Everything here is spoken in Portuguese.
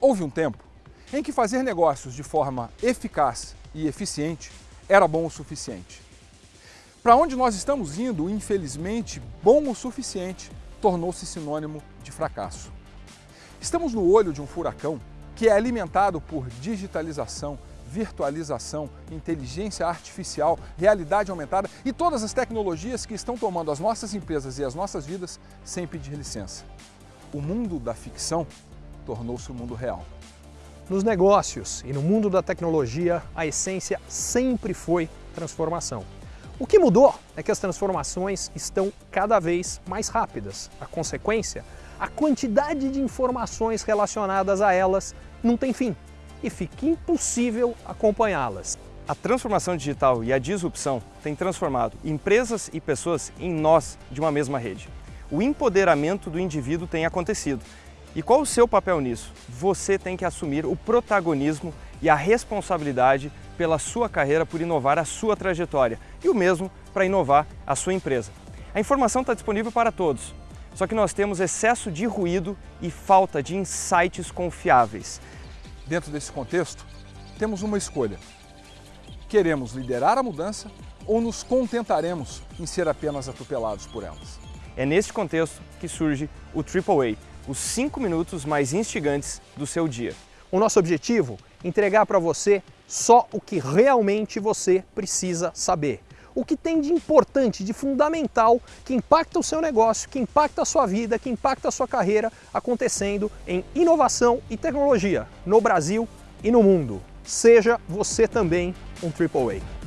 Houve um tempo em que fazer negócios de forma eficaz e eficiente era bom o suficiente. Para onde nós estamos indo, infelizmente, bom o suficiente tornou-se sinônimo de fracasso. Estamos no olho de um furacão que é alimentado por digitalização, virtualização, inteligência artificial, realidade aumentada e todas as tecnologias que estão tomando as nossas empresas e as nossas vidas sem pedir licença. O mundo da ficção tornou-se o mundo real. Nos negócios e no mundo da tecnologia, a essência sempre foi transformação. O que mudou é que as transformações estão cada vez mais rápidas. A consequência, a quantidade de informações relacionadas a elas não tem fim e fica impossível acompanhá-las. A transformação digital e a disrupção têm transformado empresas e pessoas em nós de uma mesma rede. O empoderamento do indivíduo tem acontecido e qual o seu papel nisso? Você tem que assumir o protagonismo e a responsabilidade pela sua carreira, por inovar a sua trajetória e o mesmo para inovar a sua empresa. A informação está disponível para todos, só que nós temos excesso de ruído e falta de insights confiáveis. Dentro desse contexto, temos uma escolha. Queremos liderar a mudança ou nos contentaremos em ser apenas atropelados por elas? É neste contexto que surge o AAA, os 5 minutos mais instigantes do seu dia. O nosso objetivo entregar para você só o que realmente você precisa saber. O que tem de importante, de fundamental, que impacta o seu negócio, que impacta a sua vida, que impacta a sua carreira, acontecendo em inovação e tecnologia no Brasil e no mundo. Seja você também um AAA.